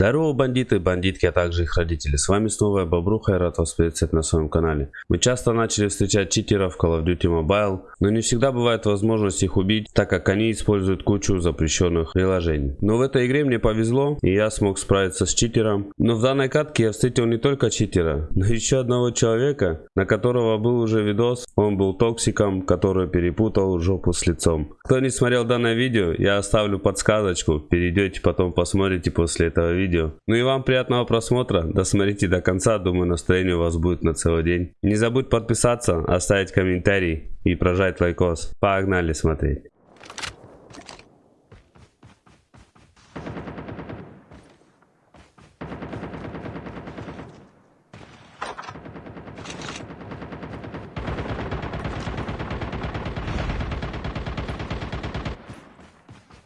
Здорово, бандиты, бандитки, а также их родители. С вами снова я, Бобруха, и рад вас приветствовать на своем канале. Мы часто начали встречать читеров в Call of Duty Mobile, но не всегда бывает возможность их убить, так как они используют кучу запрещенных приложений. Но в этой игре мне повезло, и я смог справиться с читером. Но в данной катке я встретил не только читера, но еще одного человека, на которого был уже видос. Он был токсиком, который перепутал жопу с лицом. Кто не смотрел данное видео, я оставлю подсказочку, перейдете потом посмотрите после этого видео. Ну и вам приятного просмотра, досмотрите до конца, думаю настроение у вас будет на целый день. Не забудь подписаться, оставить комментарий и прожать лайкос. Погнали смотреть.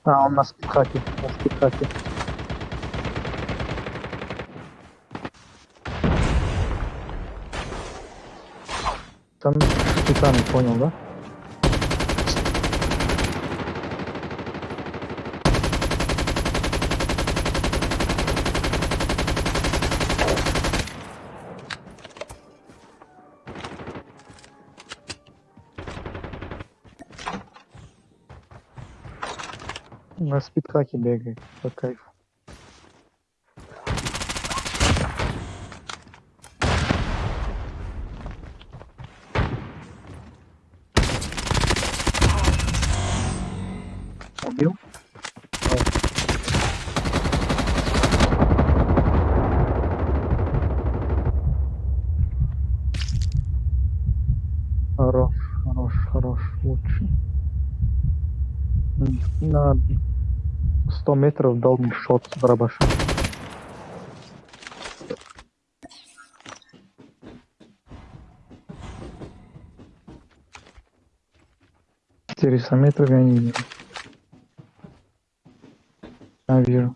А, он на спидхаке, на спидхаке. Там специально понял, да? На спидхаке бегает, по кайфу. Убил? Хорош, хорош, хорош, лучше. М, На 100 метров дал мне шот с барабаша. Четыреста метров я не вижу. А, вижу.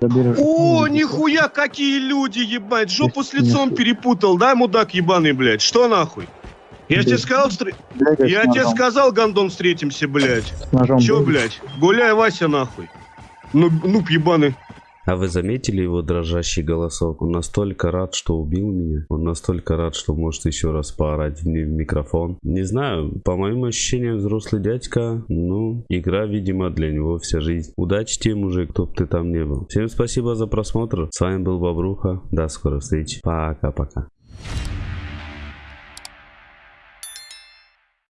Заберешь. О, нихуя, какие люди, ебать. Жопу с лицом перепутал, да, мудак ебаный, блядь? Что нахуй? Я тебе сказал, встр- Бегай я тебе сказал, гандон, встретимся, блядь. С ножом Чё, бегай. блядь? Гуляй, Вася, нахуй. Ну, нуб ебаный. А вы заметили его дрожащий голосок? Он настолько рад, что убил меня. Он настолько рад, что может еще раз поорать ми- в микрофон. Не знаю, по моим ощущениям, взрослый дядька, ну, игра, видимо, для него вся жизнь. Удачи тебе, мужик, кто бы ты там не был. Всем спасибо за просмотр. С вами был Бобруха. До скорой встречи. Пока-пока.